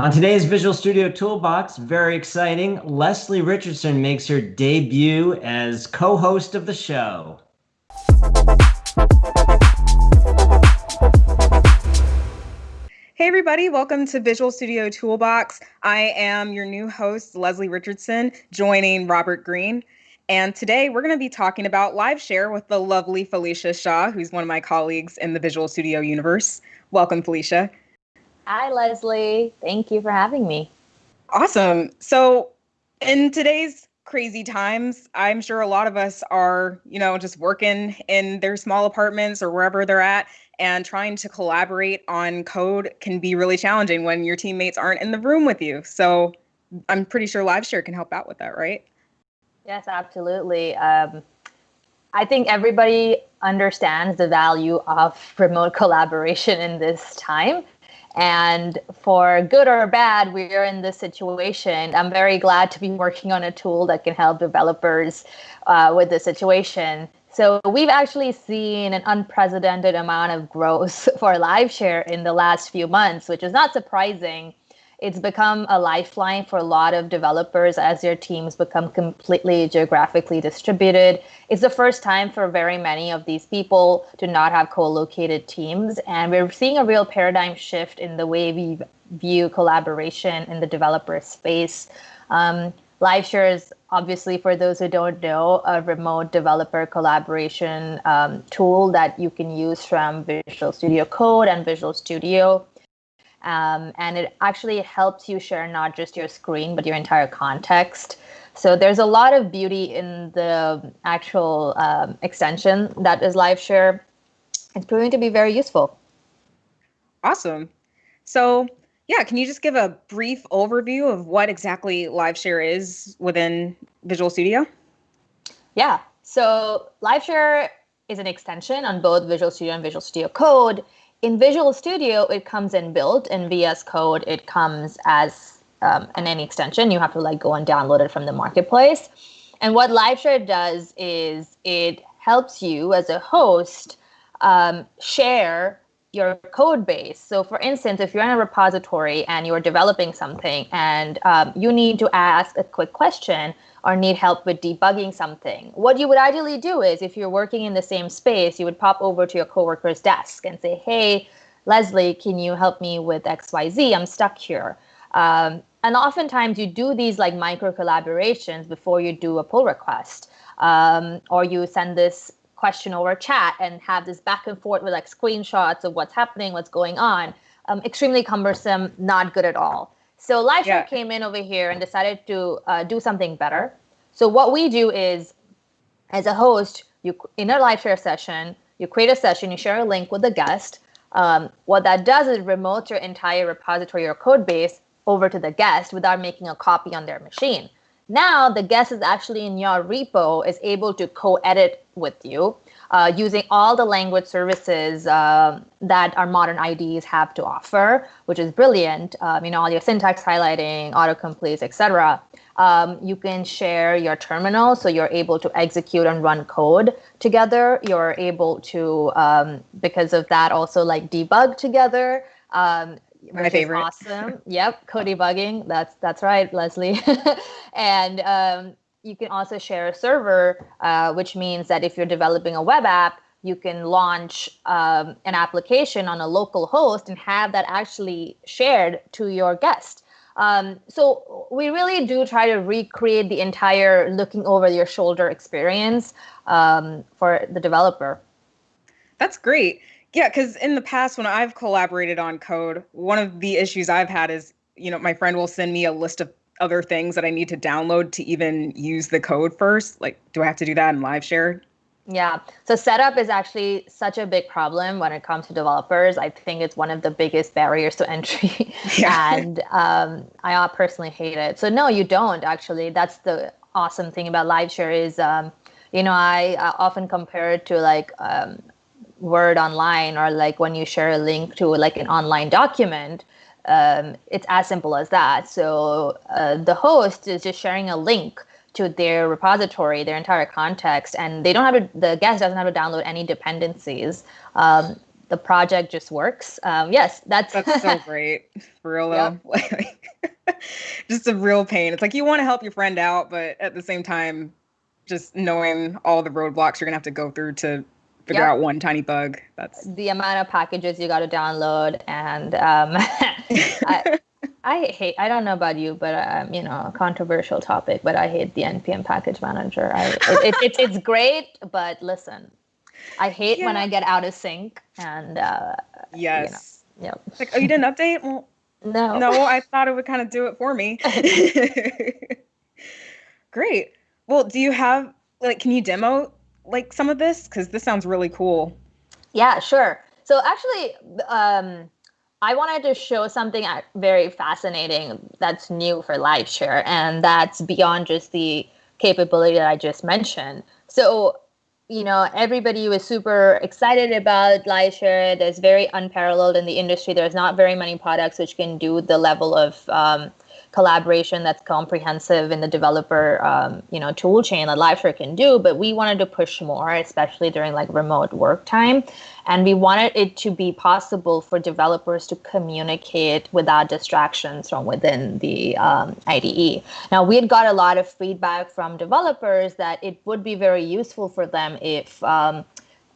On today's Visual Studio Toolbox, very exciting, Leslie Richardson makes her debut as co-host of the show. Hey everybody, welcome to Visual Studio Toolbox. I am your new host, Leslie Richardson, joining Robert Green. And today we're going to be talking about live share with the lovely Filisha Shah, who's one of my colleagues in the Visual Studio universe. Welcome, Felicia. Hi, Leslie. Thank you for having me. Awesome. So, in today's crazy times, I'm sure a lot of us are, you know, just working in their small apartments or wherever they're at and trying to collaborate on code can be really challenging when your teammates aren't in the room with you. So, I'm pretty sure LiveShare can help out with that, right? Yes, absolutely. Um, I think everybody understands the value of remote collaboration in this time. And for good or bad, we're in this situation. I'm very glad to be working on a tool that can help developers uh, with the situation. So we've actually seen an unprecedented amount of growth for LiveShare in the last few months, which is not surprising it's become a lifeline for a lot of developers as their teams become completely geographically distributed. It's the first time for very many of these people to not have co-located teams. And we're seeing a real paradigm shift in the way we view collaboration in the developer space. Um, LiveShare is obviously, for those who don't know, a remote developer collaboration um, tool that you can use from Visual Studio Code and Visual Studio. Um, and it actually helps you share not just your screen, but your entire context. So there's a lot of beauty in the actual um, extension that is live share It's proving to be very useful. Awesome. So yeah, can you just give a brief overview of what exactly live share is within Visual Studio? Yeah, so live share is an extension on both Visual Studio and Visual Studio Code in Visual Studio, it comes in built. In VS Code, it comes as um, an any extension. You have to like go and download it from the marketplace. And what LiveShare does is it helps you as a host um, share your code base. So for instance, if you're in a repository and you're developing something and um, you need to ask a quick question, or need help with debugging something. What you would ideally do is if you're working in the same space, you would pop over to your coworker's desk and say, hey, Leslie, can you help me with XYZ? I'm stuck here. Um, and oftentimes you do these like micro collaborations before you do a pull request. Um, or you send this question over chat and have this back and forth with like screenshots of what's happening, what's going on. Um, extremely cumbersome, not good at all. So LiveShare yeah. came in over here and decided to uh, do something better. So what we do is, as a host, you in a LiveShare session, you create a session, you share a link with the guest. Um, what that does is remote your entire repository or code base over to the guest without making a copy on their machine. Now the guest is actually in your repo, is able to co-edit with you uh, using all the language services uh, that our modern IDEs have to offer, which is brilliant. Um, you know, all your syntax highlighting, autocompletes, etc. Um, you can share your terminal, so you're able to execute and run code together. You're able to, um, because of that, also like debug together. Um, my favorite. awesome. yep, code debugging. That's that's right, Leslie. and um, you can also share a server, uh, which means that if you're developing a web app, you can launch um, an application on a local host and have that actually shared to your guest. Um, so we really do try to recreate the entire looking over your shoulder experience um, for the developer. That's great. Yeah, because in the past, when I've collaborated on code, one of the issues I've had is, you know, my friend will send me a list of other things that I need to download to even use the code first? Like, do I have to do that in live share? Yeah. So setup is actually such a big problem when it comes to developers. I think it's one of the biggest barriers to entry. Yeah. and um, I personally hate it. So no, you don't actually. That's the awesome thing about live share is, um, you know, I, I, often compare it to like um, Word online or like when you share a link to like an online document um, it's as simple as that. So uh, the host is just sharing a link to their repository, their entire context, and they don't have to, the guest doesn't have to download any dependencies. Um, the project just works. Um, yes, that's that's so great. For real though. just a real pain. It's like you want to help your friend out, but at the same time, just knowing all the roadblocks you're gonna have to go through to figure yep. out one tiny bug. That's the amount of packages you got to download, and um, I, I, hate. I don't know about you, but um, you know, a controversial topic. But I hate the npm package manager. I, it, it, it's it's great, but listen, I hate yeah. when I get out of sync and. Uh, yes. You know, yep. Like, oh, you didn't update? Well, no. No, I thought it would kind of do it for me. Great. Well, do you have like can you demo like some of this cuz this sounds really cool. Yeah, sure. So actually um I wanted to show something very fascinating that's new for LiveShare, and that's beyond just the capability that I just mentioned. So you know, everybody was super excited about LiveShare. There's very unparalleled in the industry. There's not very many products which can do the level of um, collaboration that's comprehensive in the developer um, you know tool chain that LiveShare can do. But we wanted to push more, especially during like remote work time, and we wanted it to be possible for developers to communicate without distractions from within the um, IDE. Now we had got a lot of feedback from developers that it would be very useful for them if um,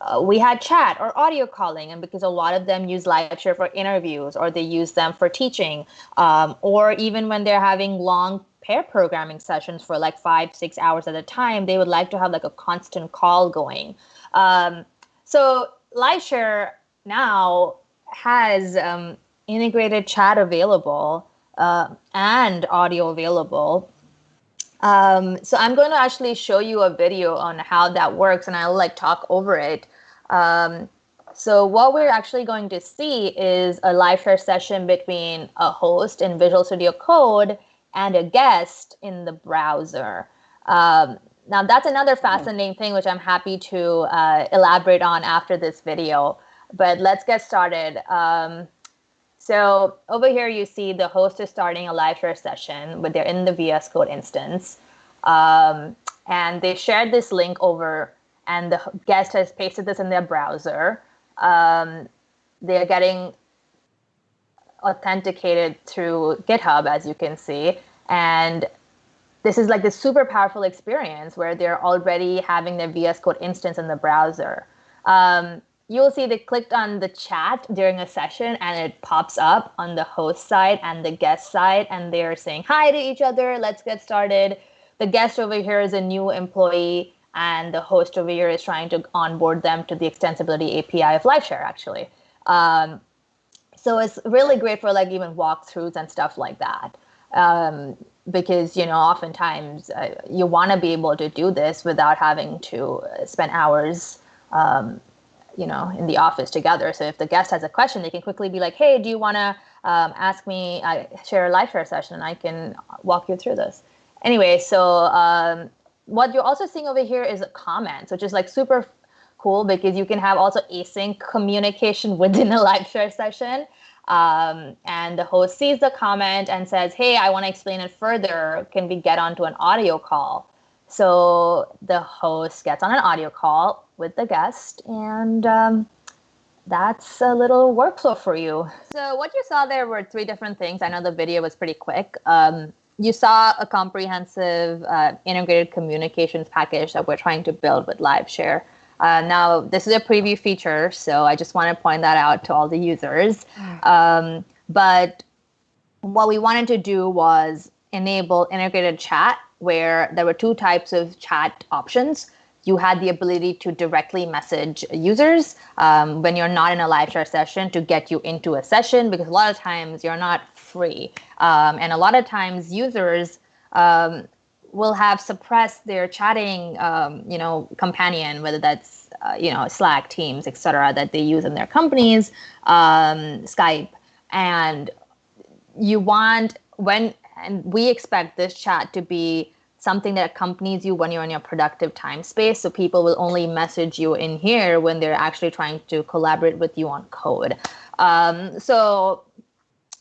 uh, we had chat or audio calling and because a lot of them use LiveShare for interviews or they use them for teaching um, or even when they're having long pair programming sessions for like five six hours at a time they would like to have like a constant call going. Um, so LiveShare now has um, integrated chat available uh, and audio available um, so I'm going to actually show you a video on how that works and I'll like talk over it. Um, so what we're actually going to see is a live share session between a host in Visual Studio Code and a guest in the browser. Um, now that's another hmm. fascinating thing which I'm happy to uh, elaborate on after this video. But let's get started. Um, so over here, you see the host is starting a live share session, but they're in the VS Code instance. Um, and they shared this link over, and the guest has pasted this in their browser. Um, they're getting authenticated through GitHub, as you can see. And this is like this super powerful experience where they're already having their VS Code instance in the browser. Um, you'll see they clicked on the chat during a session and it pops up on the host side and the guest side and they're saying hi to each other let's get started. The guest over here is a new employee and the host over here is trying to onboard them to the extensibility api of liveshare actually. Um, so it's really great for like even walkthroughs and stuff like that um, because you know oftentimes uh, you want to be able to do this without having to spend hours um, you know in the office together. So if the guest has a question they can quickly be like hey do you want to um, ask me i share a live share session? And i can walk you through this. Anyway so um, what you're also seeing over here is comments which is like super cool because you can have also async communication within a live share session um, and the host sees the comment and says hey i want to explain it further. Can we get onto an audio call so the host gets on an audio call with the guest, and um, that's a little workflow for you. So what you saw there were three different things. I know the video was pretty quick. Um, you saw a comprehensive uh, integrated communications package that we're trying to build with LiveShare. Uh, now, this is a preview feature, so I just want to point that out to all the users. Um, but what we wanted to do was enable integrated chat, where there were two types of chat options you had the ability to directly message users um, when you're not in a live share session to get you into a session because a lot of times you're not free. Um, and a lot of times users um, will have suppressed their chatting, um, you know, companion, whether that's, uh, you know, Slack, Teams, etc., that they use in their companies, um, Skype. And you want, when, and we expect this chat to be something that accompanies you when you're in your productive time space. So people will only message you in here when they're actually trying to collaborate with you on code. Um, so,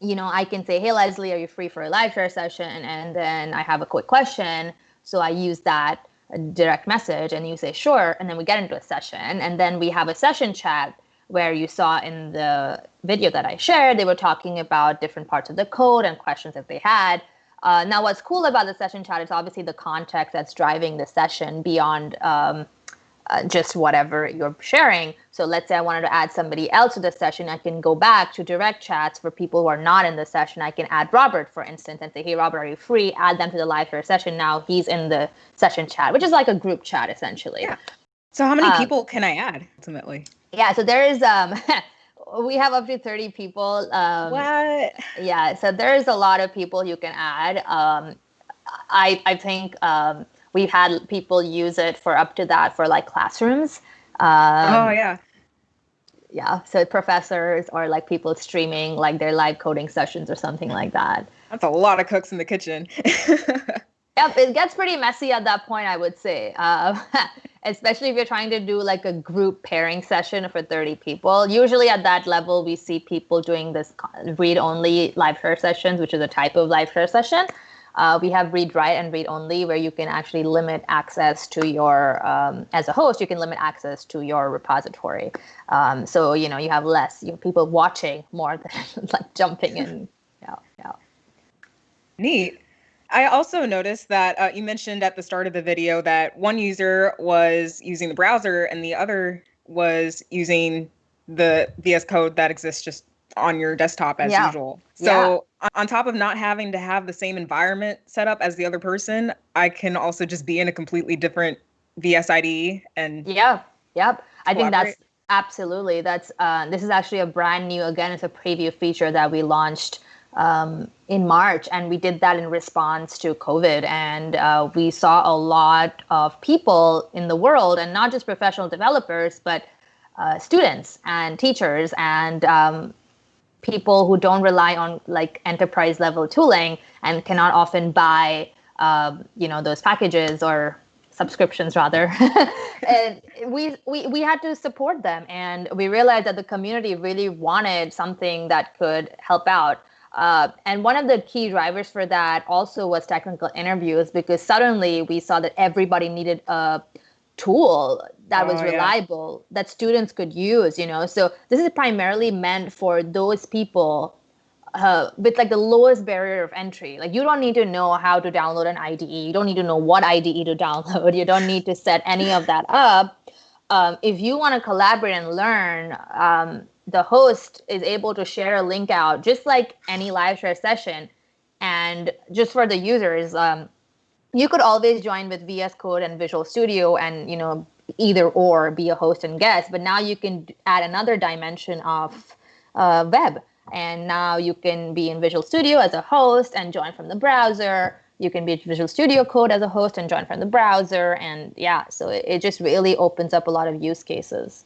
you know, I can say, hey, Leslie, are you free for a live share session? And then I have a quick question. So I use that direct message and you say, sure. And then we get into a session. And then we have a session chat where you saw in the video that I shared, they were talking about different parts of the code and questions that they had. Uh, now, what's cool about the session chat is obviously the context that's driving the session beyond um, uh, just whatever you're sharing. So let's say I wanted to add somebody else to the session, I can go back to direct chats for people who are not in the session. I can add Robert, for instance, and say, hey, Robert, are you free? Add them to the live share session. Now he's in the session chat, which is like a group chat essentially. Yeah. So how many um, people can I add ultimately? Yeah, so there is um we have up to 30 people. Um, what? Yeah, so there's a lot of people you can add. Um, I I think um, we've had people use it for up to that for like classrooms. Um, oh yeah. Yeah, so professors or like people streaming like their live coding sessions or something like that. That's a lot of cooks in the kitchen. Yep, it gets pretty messy at that point, I would say. Uh, especially if you're trying to do like a group pairing session for 30 people. Usually at that level, we see people doing this read only live share sessions, which is a type of live share session. Uh, we have read write and read only where you can actually limit access to your um, as a host you can limit access to your repository um, so you know you have less you know, people watching more than like jumping in yeah yeah neat I also noticed that uh, you mentioned at the start of the video that one user was using the browser and the other was using the VS Code that exists just on your desktop as yeah. usual. So yeah. on top of not having to have the same environment set up as the other person, I can also just be in a completely different VS IDE and yeah, yep. I think that's absolutely that's uh, this is actually a brand new again. It's a preview feature that we launched um, in March, and we did that in response to COVID. And uh, we saw a lot of people in the world, and not just professional developers, but uh, students and teachers and um, people who don't rely on like enterprise level tooling and cannot often buy, uh, you know, those packages or subscriptions rather and we, we we had to support them and we realized that the community really wanted something that could help out uh, and one of the key drivers for that also was technical interviews because suddenly we saw that everybody needed a tool that oh, was reliable yeah. that students could use you know? So this is primarily meant for those people uh, with like the lowest barrier of entry. Like you don't need to know how to download an ide you don't need to know what ide to download. You don't need to set any of that up. Um, if you want to collaborate and learn um, the host is able to share a link out just like any live share session. And just for the users um, you could always join with vs code and visual studio and you know either or be a host and guest. But now you can add another dimension of uh, web. And now you can be in visual studio as a host and join from the browser. You can be visual studio code as a host and join from the browser. And yeah so it, it just really opens up a lot of use cases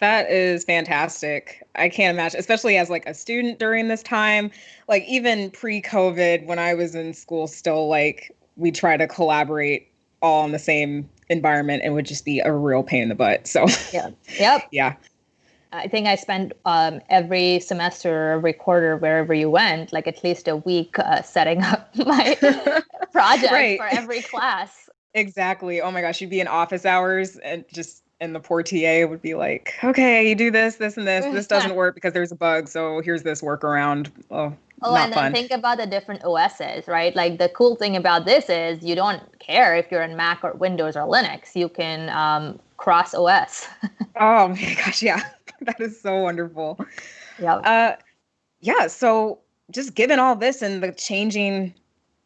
that is fantastic. I can't imagine, especially as like a student during this time. Like even pre-COVID, when I was in school, still like we try to collaborate all in the same environment and would just be a real pain in the butt. So yeah, yep, yeah. I think I spent um, every semester, every quarter, wherever you went, like at least a week uh, setting up my project right. for every class. Exactly. Oh my gosh, you'd be in office hours and just and the poor TA would be like, okay, you do this, this, and this. This doesn't work because there's a bug. So here's this workaround. Oh, oh and then think about the different OSs, right? Like the cool thing about this is you don't care if you're in Mac or Windows or Linux. You can um, cross OS. oh my gosh, yeah, that is so wonderful. Yeah. Uh, yeah. So just given all this and the changing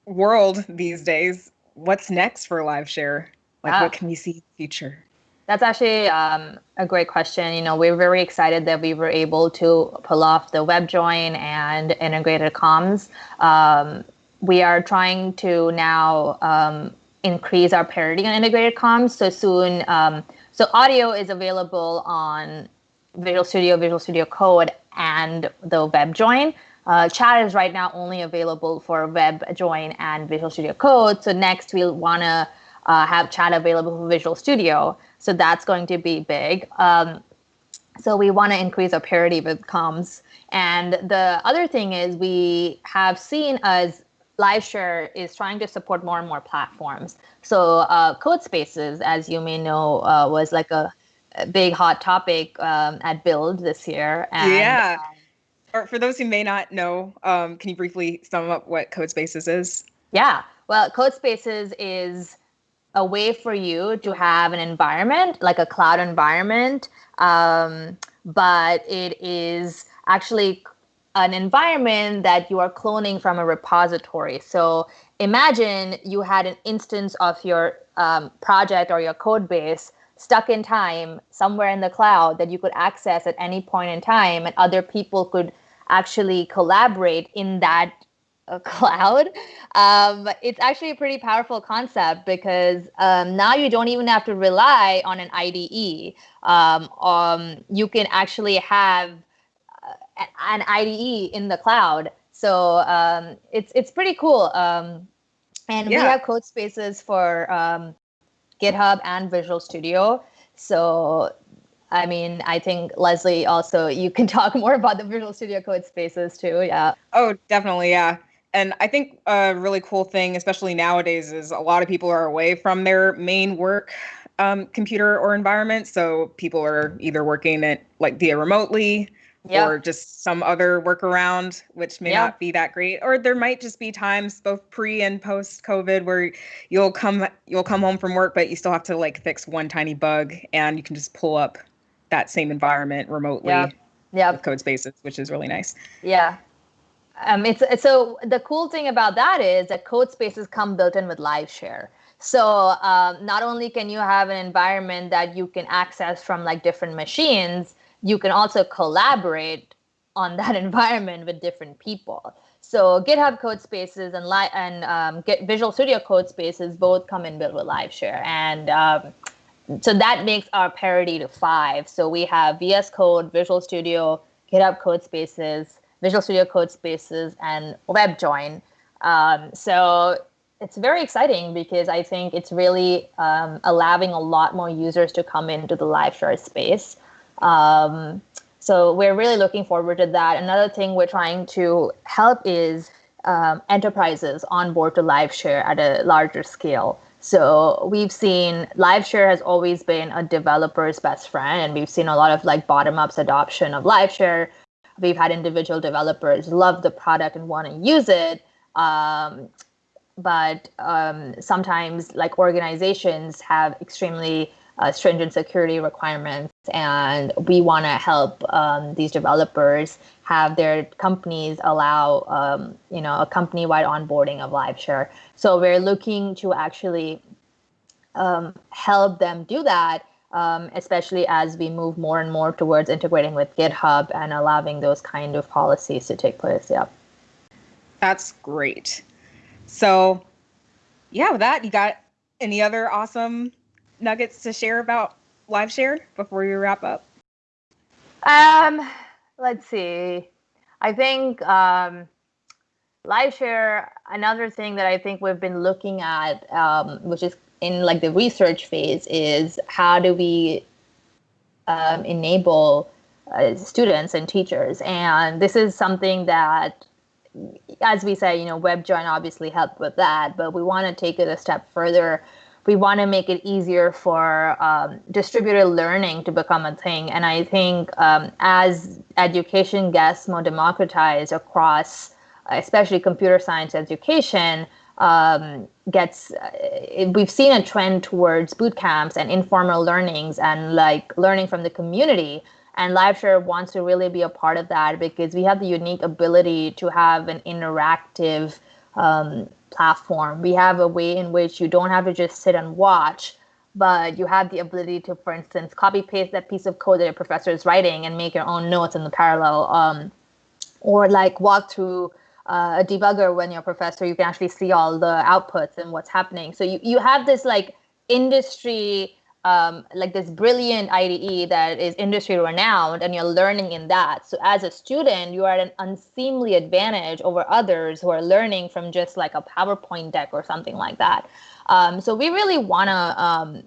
world these days, what's next for LiveShare? Like, what can we see in the future? That's actually um, a great question. You know, we're very excited that we were able to pull off the web join and integrated comms. Um, we are trying to now um, increase our parity on integrated comms. So soon, um, so audio is available on Visual Studio, Visual Studio Code, and the web join. Uh, chat is right now only available for web join and Visual Studio Code. So next we'll want to uh, have chat available for Visual Studio. So that's going to be big. Um, so we want to increase our parity with comms. And the other thing is we have seen as LiveShare is trying to support more and more platforms. So uh, Code Spaces, as you may know, uh, was like a big hot topic um, at Build this year. And, yeah. Um, or for those who may not know, um, can you briefly sum up what CodeSpaces is? Yeah. Well, CodeSpaces is a way for you to have an environment, like a cloud environment, um, but it is actually an environment that you are cloning from a repository. So imagine you had an instance of your um, project or your code base stuck in time somewhere in the cloud that you could access at any point in time and other people could actually collaborate in that uh, cloud um, it's actually a pretty powerful concept because um, now you don't even have to rely on an ide um, um you can actually have uh, an ide in the cloud so um, it's it's pretty cool um, and yeah. we have code spaces for GitHub and Visual Studio. So, I mean, I think Leslie also, you can talk more about the Visual Studio Code spaces too. Yeah. Oh, definitely. Yeah. And I think a really cool thing, especially nowadays, is a lot of people are away from their main work um, computer or environment. So people are either working it like via remotely yep. or just some other workaround, which may yep. not be that great. Or there might just be times both pre and post COVID where you'll come you'll come home from work, but you still have to like fix one tiny bug and you can just pull up that same environment remotely. Yeah. Yeah. Code spaces, which is really nice. Yeah. Um, it's, so the cool thing about that is that code spaces come built in with live share. So um, not only can you have an environment that you can access from like different machines, you can also collaborate on that environment with different people. So GitHub code spaces and li- and um, Visual Studio code spaces both come in built with live share, and um, so that makes our parity to five. So we have VS Code, Visual Studio, GitHub code spaces, Visual Studio code spaces, and WebJoin. Um, so it's very exciting because I think it's really um, allowing a lot more users to come into the live share space. Um, so we're really looking forward to that. Another thing we're trying to help is um, enterprises onboard to live share at a larger scale. So we've seen live share has always been a developer's best friend, and we've seen a lot of like bottom ups adoption of live share. We've had individual developers love the product and want to use it. Um, but um, sometimes like organizations have extremely uh, stringent security requirements, and we want to help um, these developers have their companies allow um, you know a company-wide onboarding of LiveShare. So we're looking to actually um, help them do that, um, especially as we move more and more towards integrating with GitHub and allowing those kind of policies to take place. Yeah, that's great. So, yeah, with that, you got any other awesome nuggets to share about live share before we wrap up? Um, let's see. I think um, LiveShare. Another thing that I think we've been looking at, um, which is in like the research phase, is how do we um, enable uh, students and teachers, and this is something that as we say, you know, WebJoin obviously helped with that, but we want to take it a step further we want to make it easier for um, distributed learning to become a thing. And I think um, as education gets more democratized across, especially computer science education, um, gets uh, we've seen a trend towards boot camps and informal learnings and like learning from the community. And LiveShare wants to really be a part of that because we have the unique ability to have an interactive um, platform. We have a way in which you don't have to just sit and watch, but you have the ability to, for instance, copy paste that piece of code that your professor is writing and make your own notes in the parallel, um, or like walk through uh, a debugger when you're a professor, you can actually see all the outputs and what's happening. So you, you have this like industry um, like this brilliant IDE that is industry renowned and you're learning in that. So as a student, you are at an unseemly advantage over others who are learning from just like a PowerPoint deck or something like that. Um, so we really want to um,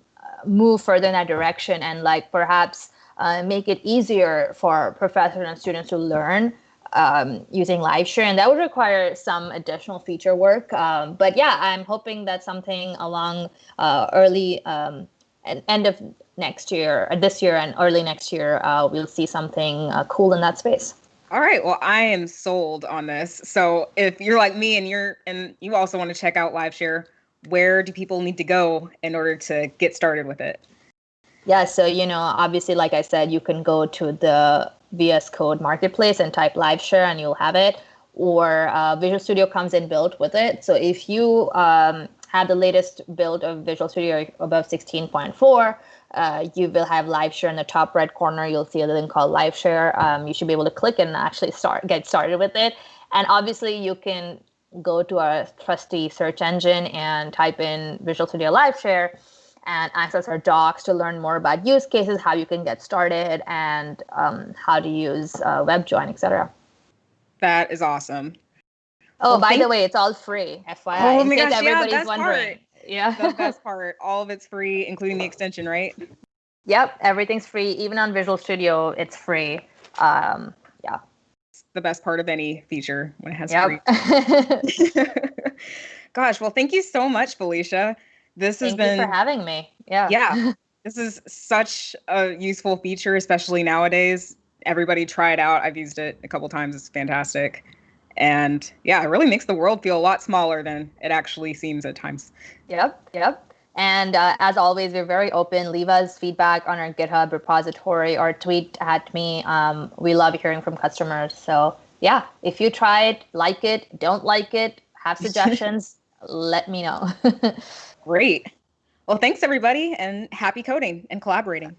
move further in that direction and like perhaps uh, make it easier for professors and students to learn um, using LiveShare, and that would require some additional feature work. Um, but yeah, I'm hoping that something along uh, early um, end of next year, or this year and early next year, uh, we'll see something uh, cool in that space. All right. Well, I am sold on this. So if you're like me and you're and you also want to check out live share where do people need to go in order to get started with it? Yeah, so you know, obviously, like I said, you can go to the VS Code marketplace and type live share and you'll have it. Or uh, Visual Studio comes in built with it. So if you um, have the latest build of Visual Studio above 16.4, uh, you will have live share in the top right corner. You'll see a link called LiveShare. Um, you should be able to click and actually start get started with it. And obviously, you can go to our trusty search engine and type in Visual Studio LiveShare and access our docs to learn more about use cases, how you can get started, and um, how to use uh, WebJoin, etc. That is awesome. Oh, well, by the way, it's all free. FYI, oh my gosh, everybody's yeah, wondering. Part. Yeah, the best part. All of it's free, including the extension, right? Yep, everything's free. Even on Visual Studio, it's free. Um, yeah. It's the best part of any feature when it has yep. free. Gosh, well, thank you so much, Filisha. This Thank has been for having me. Yeah. Yeah. this is such a useful feature, especially nowadays. Everybody try it out. I've used it a couple times. It's fantastic. And yeah, it really makes the world feel a lot smaller than it actually seems at times. Yep. Yep. And uh, as always, we're very open. Leave us feedback on our GitHub repository or tweet at me. Um, we love hearing from customers. So, yeah, if you try it, like it, don't like it, have suggestions, let me know. Great. Well, thanks everybody and happy coding and collaborating.